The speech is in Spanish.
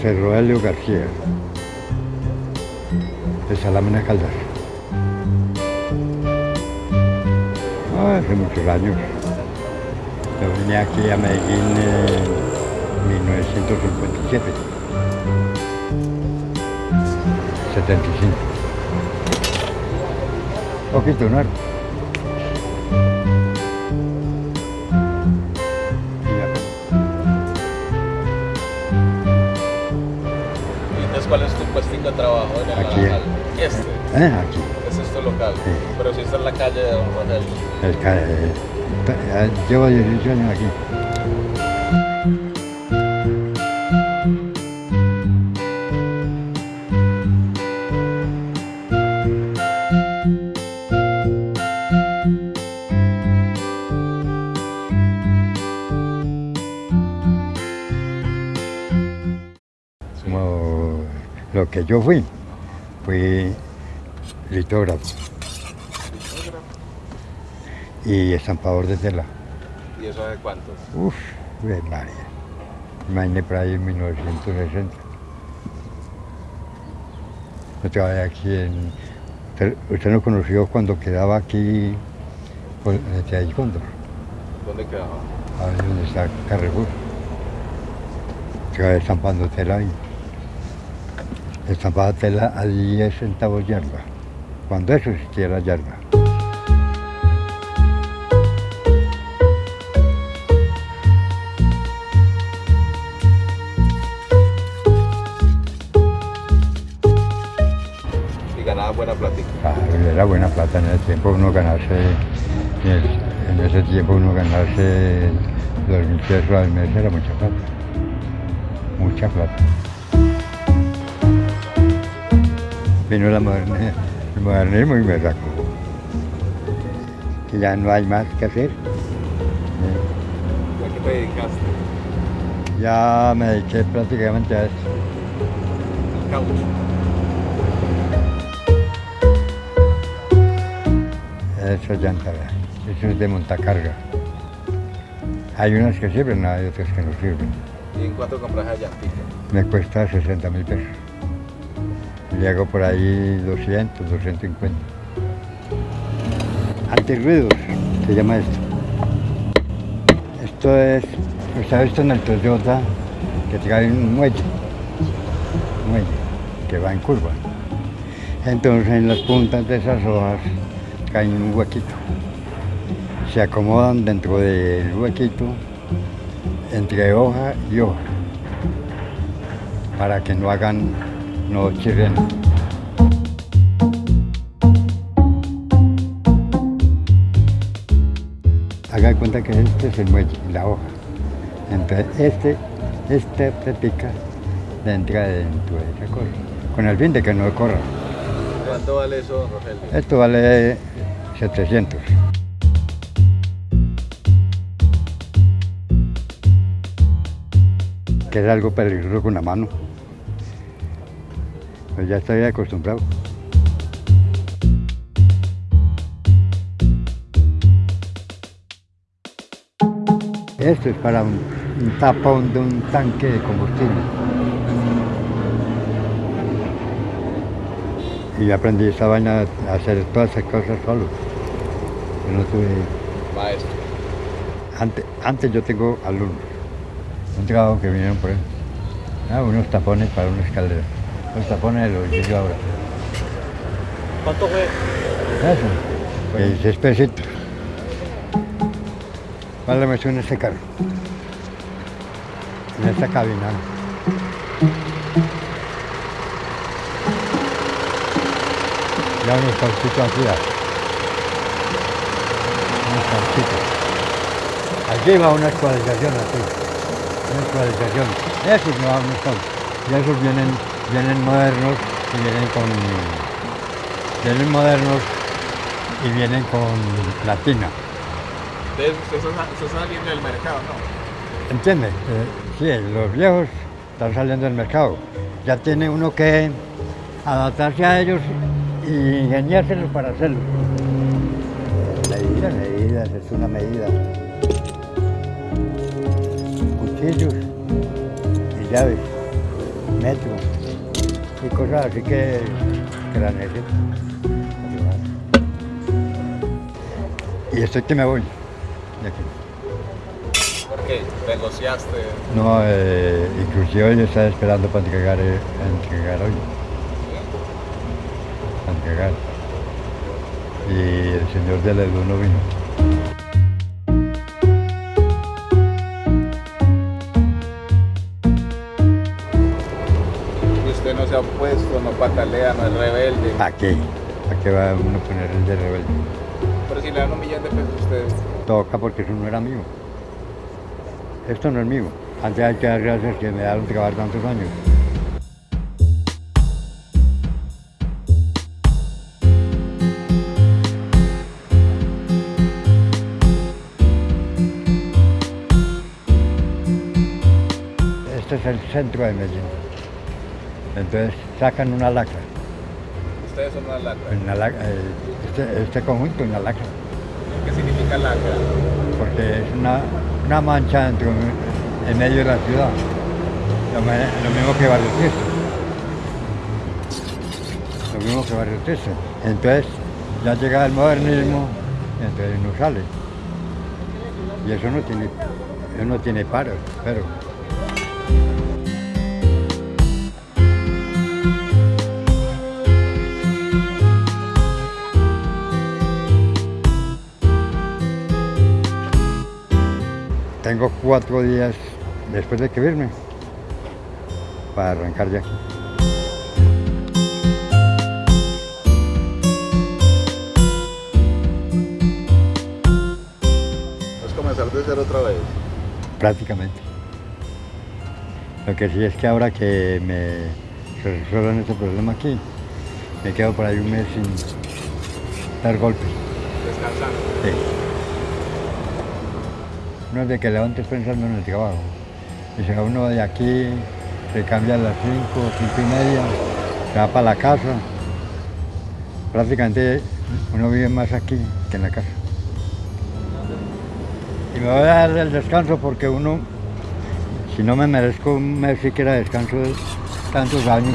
José Roelio García, de Salamina Caldas. Ah, hace muchos años. Yo vine aquí a Medellín en 1957. 75. Poquito, ¿no? De trabajo en el Aquí. Naranjal? Este, ¿Eh? Aquí. es tu local. Sí. Pero si está en la calle de Don Rogelio. El ca- eh, eh, llevo 18 años aquí. Que yo fui, fui litógrafo y estampador de tela. ¿Y eso de cuántos? Uf, de María. Imagínate por ahí en 1960. Yo trabajé aquí en... Usted, usted no conoció cuando quedaba aquí por el Cóndor, ¿Dónde quedaba? ahí donde está Carrefour. Trabajé estampando tela ahí. Estampaba tela a 10 centavos yarda, cuando eso existía la yarda. Y ganaba buena plática. Ah, era buena plata en ese tiempo, uno ganarse, en, el- en ese tiempo uno ganarse dos mil pesos al mes era mucha plata. Mucha plata. Vino la el modernismo y me sacó. Que ya no hay más que hacer. ¿A qué te dedicaste? Ya me dediqué prácticamente a esto. Al caucho. Eso es llanta, eso es de montacarga. Hay unas que sirven, hay otras que no sirven. ¿Y en cuánto compras a llantita? Me cuesta 60 mil pesos. Le hago por ahí 200, 250. Antirruidos, se llama esto. Esto es, usted ha visto en el Toyota que trae un muelle, un muelle que va en curva. Entonces en las puntas de esas hojas cae un huequito. Se acomodan dentro del huequito entre hoja y hoja para que no hagan, no chirren. Haga de cuenta que este es el muelle, la hoja. Entonces este, este se pica, le entra dentro de esa cosa, con el fin de que no corra. ¿Cuánto vale eso, Rogelio? Esto vale 700. Que es algo peligroso con la mano. Pues ya estoy acostumbrado. Esto es para un, un tapón de un tanque de combustible. Y yo aprendí esta vaina a hacer todas esas cosas solo. Yo no tuve... Maestro. Antes, antes yo tengo alumnos, un trabajo que vinieron por él. Ah, unos tapones para una escalera. Los hice yo ahora. ¿Cuánto fue? Eso. 16 pesitos. ¿Cuál metió en este carro? En esta cabina. Ya unos calcitos aquí. Unos calcitos. Aquí va una actualización así. Una actualización. Esos no no están. Y esos vienen, vienen modernos y vienen con. Vienen modernos y vienen con platina. Entonces, usted está, saliendo del mercado, ¿no? ¿Entiende? Eh, sí, los viejos están saliendo del mercado. Ya tiene uno que adaptarse a ellos y ingeniárselos para hacerlo. Medidas, medidas, es una medida. Cuchillos y llaves. metro y cosas así que, que la necesito. Y estoy que me voy de aquí. ¿Por qué? ¿Negociaste? No, eh, inclusive hoy estaba esperando para entregar, eh, entregar hoy. Para entregar. Y el señor de la luz no vino. Se ha opuesto, no patalea, no es rebelde. ¿Para qué? ¿Para qué va uno a poner el de rebelde? Pero si le dan un millón de pesos a usted, Toca porque eso no era mío. Esto no es mío. Antes hay que dar gracias que me dejaron trabajar tantos años. Este es el centro de Medellín. Entonces sacan una lacra. ustedes son una lacra. una lac- eh, este, este conjunto es una lacra. ¿Qué significa lacra? porque es una, una mancha dentro, en medio de la ciudad. Lo, mismo que Barrio Triste. Lo mismo que Barrio Triste. Entonces ya llega el modernismo, entonces no sale. Y eso no tiene, eso no tiene paro, pero tengo cuatro días después de que irme para arrancar ya. Es comenzar de cero otra vez. prácticamente. Lo que sí es que ahora que me resuelvan este problema aquí, me quedo por ahí un mes sin dar golpes. Descansando. Sí. No es de que levantes pensando en el trabajo. Y va uno de aquí, se cambia a las 5, 5 y media, se va para la casa. Prácticamente uno vive más aquí que en la casa. Y me voy a dar el descanso porque uno, si no me merezco un mes siquiera de descanso de tantos años,